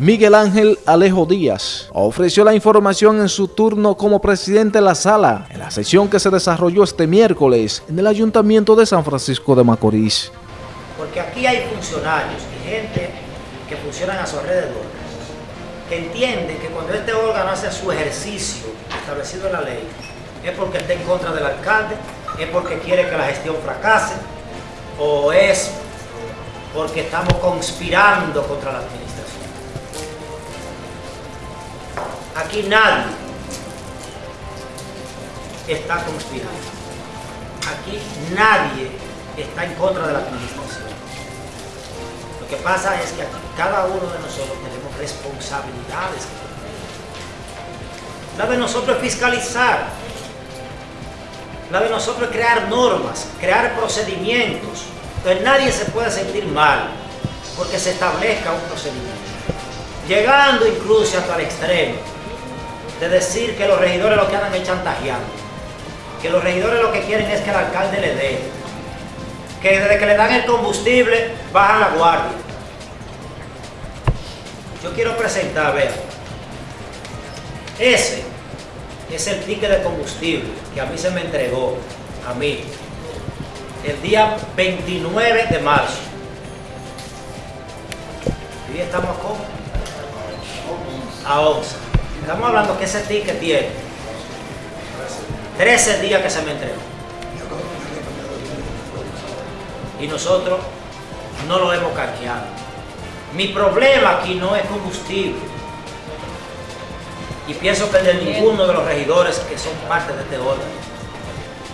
Miguel Ángel Alejo Díaz ofreció la información en su turno como presidente de la sala en la sesión que se desarrolló este miércoles en el Ayuntamiento de San Francisco de Macorís. Porque aquí hay funcionarios y gente que funcionan a su alrededor, que entienden que cuando este órgano hace su ejercicio establecido en la ley, es porque está en contra del alcalde, es porque quiere que la gestión fracase, o es porque estamos conspirando contra la administración. Aquí nadie está conspirando. Aquí nadie está en contra de la administración. Lo que pasa es que aquí cada uno de nosotros tenemos responsabilidades. La de nosotros es fiscalizar. La de nosotros es crear normas, crear procedimientos. Entonces nadie se puede sentir mal porque se establezca un procedimiento. Llegando incluso hasta el extremo de decir que los regidores lo que andan es chantajeando, que los regidores lo que quieren es que el alcalde le dé, que desde que le dan el combustible bajan la guardia. Yo quiero presentar, vean, ese es el ticket de combustible que a mí se me entregó, a mí, el día 29 de marzo. Y estamos a A 11. Estamos hablando que ese ticket tiene 13 días que se me entregó. Y nosotros no lo hemos canjeado. Mi problema aquí no es combustible. Y pienso que de ninguno de los regidores que son parte de este órgano.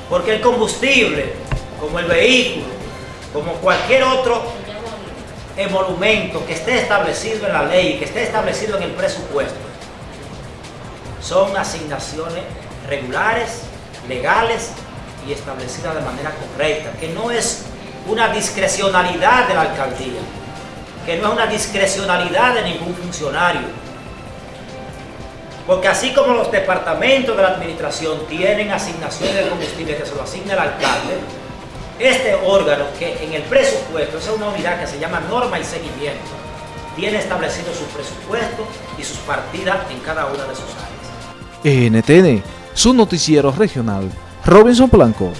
Porque el combustible, como el vehículo, como cualquier otro emolumento que esté establecido en la ley, que esté establecido en el presupuesto, son asignaciones regulares, legales y establecidas de manera correcta, que no es una discrecionalidad de la alcaldía, que no es una discrecionalidad de ningún funcionario. Porque así como los departamentos de la administración tienen asignaciones de combustible que se lo asigna el alcalde, este órgano que en el presupuesto, es una unidad que se llama norma y seguimiento, tiene establecido su presupuesto y sus partidas en cada una de sus áreas. NTN, su noticiero regional, Robinson Blanco.